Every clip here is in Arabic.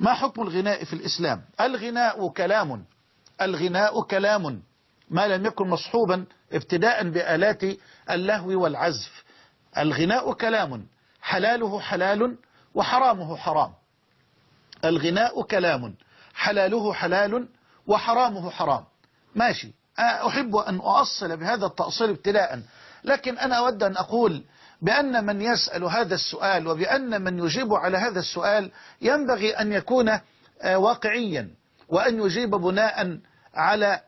ما حكم الغناء في الإسلام؟ الغناء كلام. الغناء كلام. ما لم يكن مصحوبا ابتداء بآلات اللهو والعزف. الغناء كلام. حلاله حلال وحرامه حرام. الغناء كلام. حلاله حلال وحرامه حرام. ماشي. أحب أن أؤصل بهذا التأصيل ابتداء. لكن أنا أود أن أقول بأن من يسأل هذا السؤال وبأن من يجيب على هذا السؤال ينبغي أن يكون واقعيا وأن يجيب بناء على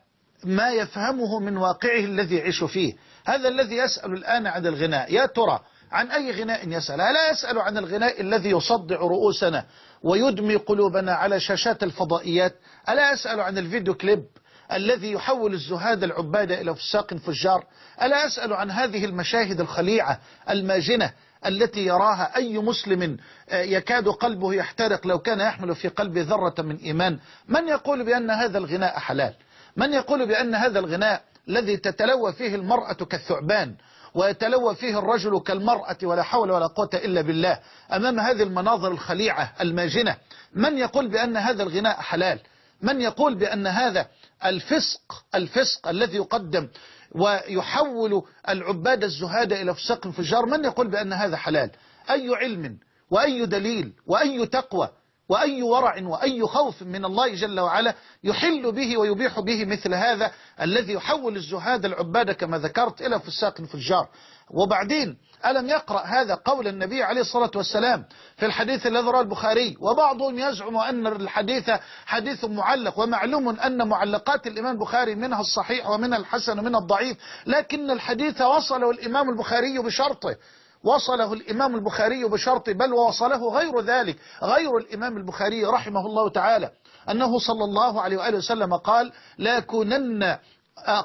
ما يفهمه من واقعه الذي يعيش فيه. هذا الذي يسأل الآن عن الغناء. يا ترى عن أي غناء يسأل؟ لا يسأل عن الغناء الذي يصدع رؤوسنا ويدمي قلوبنا على شاشات الفضائيات؟ ألا يسأل عن الفيديو كليب؟ الذي يحول الزهاد العباد إلى فساق فجار. ألا أسأل عن هذه المشاهد الخليعة الماجنة التي يراها أي مسلم يكاد قلبه يحترق لو كان يحمل في قلبه ذرة من إيمان. من يقول بأن هذا الغناء حلال؟ من يقول بأن هذا الغناء الذي تتلوى فيه المرأة كالثعبان ويتلوى فيه الرجل كالمرأة ولا حول ولا قوة إلا بالله أمام هذه المناظر الخليعة الماجنة؟ من يقول بأن هذا الغناء حلال؟ من يقول بأن هذا الفسق الفسق الذي يقدم ويحول العباد الزهاد إلى فسق فجار من يقول بأن هذا حلال؟ أي علم وأي دليل وأي تقوى؟ وأي ورع وأي خوف من الله جل وعلا يحل به ويبيح به مثل هذا الذي يحول الزهاد العباد كما ذكرت إلى فساق فجار وبعدين ألم يقرأ هذا قول النبي عليه الصلاة والسلام في الحديث الذي رواه البخاري؟ وبعضهم يزعم أن الحديث حديث معلق ومعلوم أن معلقات الإمام البخاري منها الصحيح ومنها الحسن ومنها الضعيف لكن الحديث وصله الإمام البخاري بشرطه. وصله الإمام البخاري بشرط بل ووصله غير ذلك غير الإمام البخاري رحمه الله تعالى أنه صلى الله عليه وآله وسلم قال لا كونن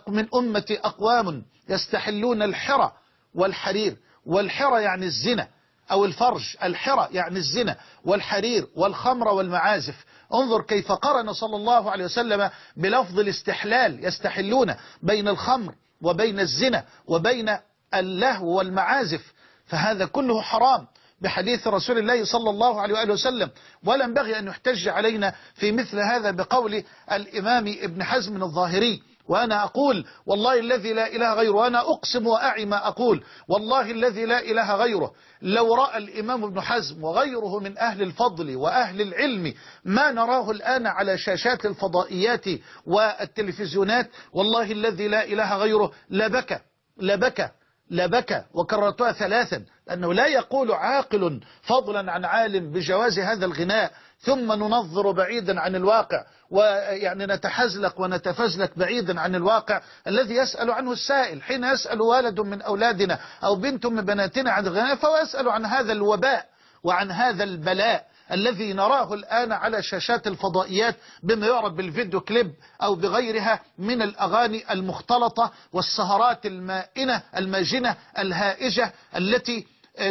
من أمة أقوام يستحلون الحرى والحرير. والحرى يعني الزنا أو الفرج الحرى يعني الزنا والحرير والخمر والمعازف. انظر كيف قرن صلى الله عليه وسلم بلفظ الاستحلال يستحلون بين الخمر وبين الزنا وبين اللهو والمعازف. فهذا كله حرام بحديث رسول الله صلى الله عليه وآله وسلم. ولا ينبغي أن يحتج علينا في مثل هذا بقول الإمام ابن حزم الظاهري. وأنا أقول والله الذي لا إله غيره وأنا أقسم وأعي ما أقول. والله الذي لا إله غيره. لو رأى الإمام ابن حزم وغيره من أهل الفضل وأهل العلم ما نراه الآن على شاشات الفضائيات والتلفزيونات والله الذي لا إله غيره لبكى لبكى. لبكى وكررتها ثلاثا لأنه لا يقول عاقل فضلا عن عالم بجواز هذا الغناء ثم ننظر بعيدا عن الواقع ويعني نتحزلق ونتفزلك بعيدا عن الواقع. الذي يسأل عنه السائل حين يسأل والد من أولادنا أو بنت من بناتنا عن الغناء فهو يسأل عن هذا الوباء وعن هذا البلاء. الذي نراه الآن على شاشات الفضائيات بما يعرف بالفيديو كليب أو بغيرها من الأغاني المختلطة والسهرات المائنة الماجنة الهائجة التي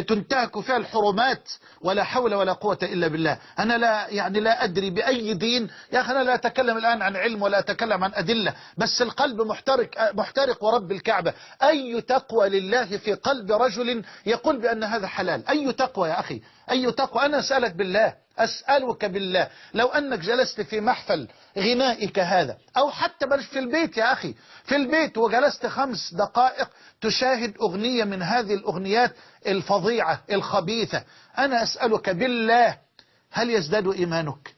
تنتهك فيها الحرمات ولا حول ولا قوة إلا بالله. أنا لا يعني لا أدري بأي دين. يا أخي أنا لا أتكلم الآن عن علم ولا أتكلم عن أدلة بس القلب محترق محترق ورب الكعبة. أي تقوى لله في قلب رجل يقول بأن هذا حلال؟ أي تقوى يا أخي؟ أي تقوى؟ أنا أسألك بالله. أسألك بالله لو أنك جلست في محفل غنائك هذا أو حتى بل في البيت يا أخي في البيت وجلست خمس دقائق تشاهد أغنية من هذه الأغنيات الفظيعة الخبيثة أنا أسألك بالله هل يزداد إيمانك؟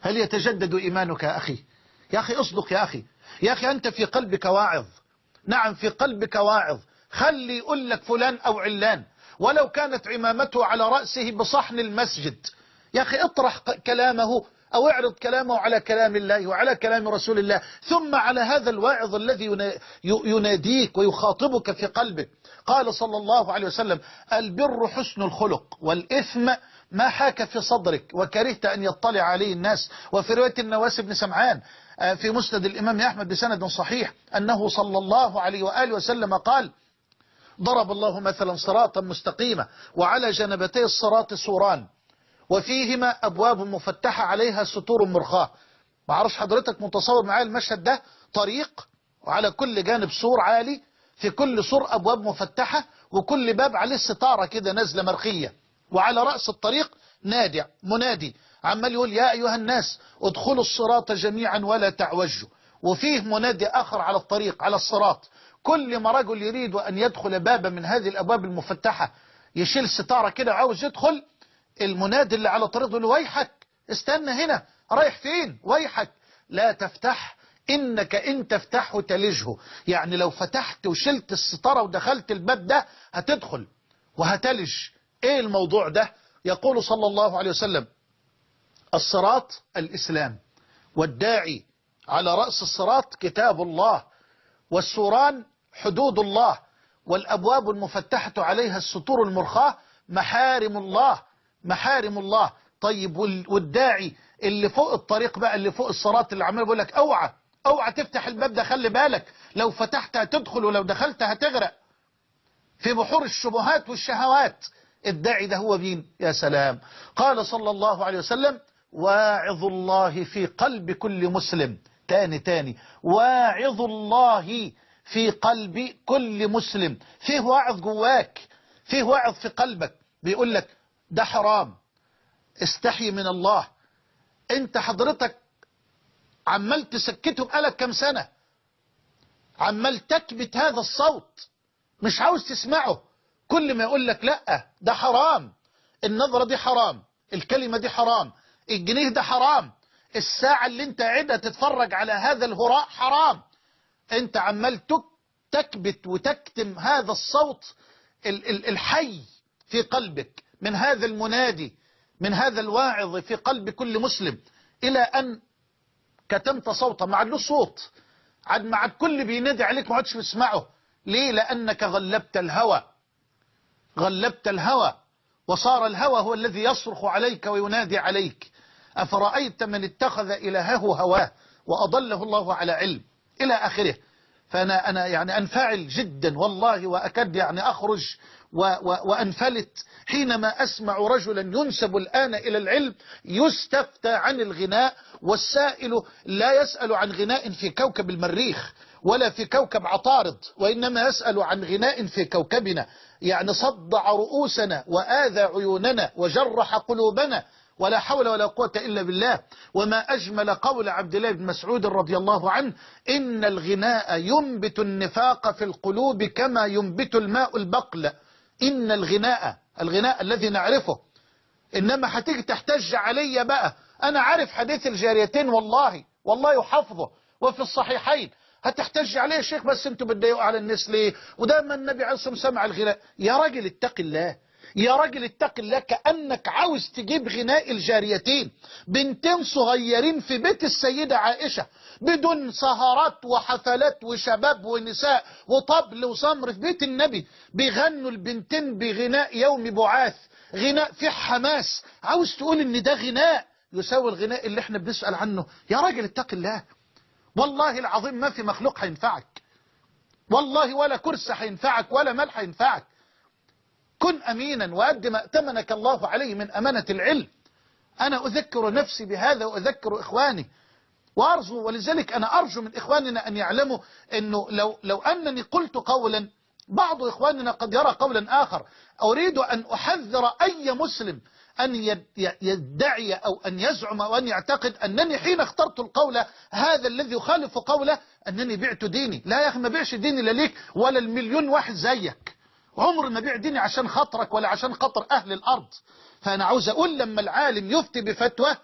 هل يتجدد إيمانك يا أخي؟ يا أخي أصدق يا أخي. يا أخي أنت في قلبك واعظ. نعم في قلبك واعظ. خلي يقول لك فلان أو علان. ولو كانت عمامته على رأسه بصحن المسجد. يا أخي اطرح كلامه أو اعرض كلامه على كلام الله وعلى كلام رسول الله ثم على هذا الواعظ الذي يناديك ويخاطبك في قلبك قال صلى الله عليه وسلم البر حسن الخلق والإثم ما حاك في صدرك وكرهت أن يطلع عليه الناس. وفي رواية النواس بن سمعان في مسند الإمام أحمد بسند صحيح أنه صلى الله عليه وآله وسلم قال ضرب الله مثلا صراطا مستقيمة وعلى جنبتي الصراط سوران وفيهما أبواب مفتحة عليها ستور مرخاة. ما عرفش حضرتك متصور معايا المشهد ده؟ طريق وعلى كل جانب سور عالي في كل سور أبواب مفتحة وكل باب عليه ستارة كده نازلة مرخية. وعلى رأس الطريق نادع منادي عمال يقول يا أيها الناس ادخلوا الصراط جميعا ولا تعوجوا. وفيه منادي آخر على الطريق على الصراط. كل ما رجل يريد أن يدخل بابا من هذه الأبواب المفتحة يشيل ستارة كده عاوز يدخل المنادي اللي على يقول له ويحك استنى هنا رايح فين؟ ويحك. لا تفتح إنك إن تفتحه تلجه. يعني لو فتحت وشلت الستارة ودخلت الباب ده هتدخل وهتلج. إيه الموضوع ده؟ يقول صلى الله عليه وسلم الصراط الإسلام والداعي على رأس الصراط كتاب الله والسوران حدود الله والأبواب المفتحة عليها السطور المرخاة محارم الله محارم الله. طيب والداعي اللي فوق الطريق بقى اللي فوق الصراط اللي عمال بيقول لك أوعى أوعى تفتح الباب ده خلي بالك. لو فتحت هتدخل ولو دخلت هتغرق. في بحور الشبهات والشهوات. الداعي ده هو مين؟ يا سلام. قال صلى الله عليه وسلم واعظ الله في قلب كل مسلم. تاني تاني. واعظ الله في قلب كل مسلم. فيه واعظ جواك فيه واعظ في قلبك. بيقول لك ده حرام. استحي من الله. انت حضرتك عمال تسكته بقالك كام سنة؟ عمال تكبت هذا الصوت. مش عاوز تسمعه. كل ما يقول لك لأ ده حرام. النظرة دي حرام. الكلمة دي حرام. الجنيه ده حرام. الساعة اللي انت قاعدها تتفرج على هذا الهراء حرام. انت عمال تكبت وتكتم هذا الصوت الحي في قلبك من هذا المنادي من هذا الواعظ في قلب كل مسلم إلى أن كتمت صوته. مع له صوت. عاد مع الكل بينادي عليك ما عادش بتسمعه ليه؟ لأنك غلبت الهوى. غلبت الهوى. وصار الهوى هو الذي يصرخ عليك وينادي عليك. أفرأيت من اتخذ إلهه هواه وأضله الله على علم. إلى آخره. فأنا أنا يعني أنفعل جدا والله وأكد يعني أخرج و و وأنفلت. حينما أسمع رجلا ينسب الآن إلى العلم يستفتى عن الغناء والسائل لا يسأل عن غناء في كوكب المريخ ولا في كوكب عطارد وإنما يسأل عن غناء في كوكبنا. يعني صدع رؤوسنا وآذى عيوننا وجرح قلوبنا. ولا حول ولا قوة إلا بالله. وما أجمل قول عبد الله بن مسعود رضي الله عنه إن الغناء ينبت النفاق في القلوب كما ينبت الماء البقل. إن الغناء الغناء الذي نعرفه. إنما هتيجي تحتج علي بقى. أنا عارف حديث الجاريتين والله والله يحفظه وفي الصحيحين هتحتج عليه يا شيخ بس أنتوا بتضايقوا على الناس ليه؟ ودايما النبي عليه الصلاة والسلام سمع الغناء. يا راجل اتق الله. يا راجل اتق الله كأنك عاوز تجيب غناء الجاريتين. بنتين صغيرين في بيت السيدة عائشة بدون سهرات وحفلات وشباب ونساء وطبل وصمر في بيت النبي. بيغنوا البنتين بغناء يوم بعاث غناء فيه حماس. عاوز تقول إن ده غناء؟ يساوي الغناء اللي إحنا بنسأل عنه. يا راجل اتق الله. والله العظيم ما في مخلوق هينفعك. والله ولا كرسي هينفعك ولا مال هينفعك. كن أمينا وأد ما ائتمنك الله عليه من أمانة العلم. أنا أذكر نفسي بهذا وأذكر إخواني. وأرجو ولذلك أنا أرجو من إخواننا أن يعلموا أنه لو, لو أنني قلت قولا بعض إخواننا قد يرى قولا آخر. أريد أن أحذر أي مسلم أن يدعي أو أن يزعم أو أن يعتقد أنني حين اخترت القول هذا الذي يخالف قوله أنني بعت ديني. لا يا أخي ما بيعش ديني لا ليك ولا المليون واحد زيك. عمر ما بيع ديني عشان خاطرك ولا عشان خاطر أهل الأرض. فأنا عاوز أقول لما العالم يفتي بفتوى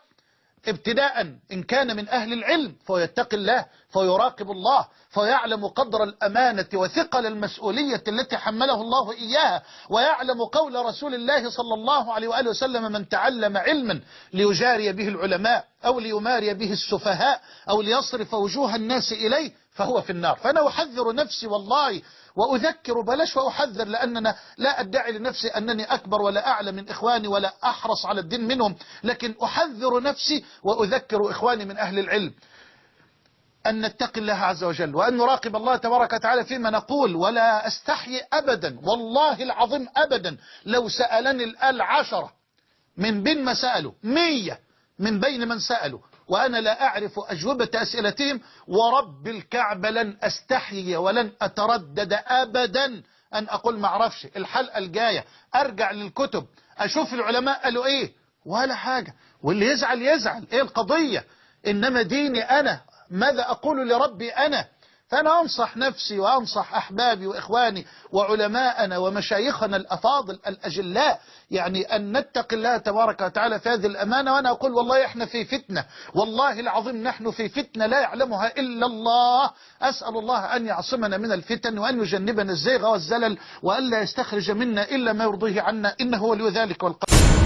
ابتداء إن كان من أهل العلم فيتقي الله فيراقب الله فيعلم قدر الأمانة وثقل المسؤولية التي حمله الله إياها ويعلم قول رسول الله صلى الله عليه وآله وسلم من تعلم علما ليجاري به العلماء أو ليماري به السفهاء أو ليصرف وجوه الناس إليه فهو في النار. فأنا أحذر نفسي والله وأذكر بلاش وأحذر لأننا لا أدعي لنفسي أنني أكبر ولا أعلى من إخواني ولا أحرص على الدين منهم لكن أحذر نفسي وأذكر إخواني من أهل العلم أن نتقي الله عز وجل وأن نراقب الله تبارك وتعالى فيما نقول ولا أستحي أبدا والله العظيم أبدا لو سألني الآل عشرة من بين ما سألوا مية من بين من سألوا وأنا لا أعرف أجوبة أسئلتهم ورب الكعبة لن أستحيي ولن أتردد أبدا أن أقول ما أعرفش. الحلقة الجاية أرجع للكتب أشوف العلماء قالوا إيه؟ ولا حاجة. واللي يزعل يزعل. إيه القضية؟ إنما ديني أنا ماذا أقول لربي أنا؟ فأنا أنصح نفسي وأنصح أحبابي وإخواني وعلماءنا ومشايخنا الأفاضل الأجلاء يعني أن نتقي الله تبارك وتعالى في هذه الأمانة وأنا أقول والله إحنا في فتنة والله العظيم نحن في فتنة لا يعلمها إلا الله. أسأل الله أن يعصمنا من الفتن وأن يجنبنا الزيغ والزلل وأن لا يستخرج منا إلا ما يرضيه عنا إنه ولي ذلك والقدر.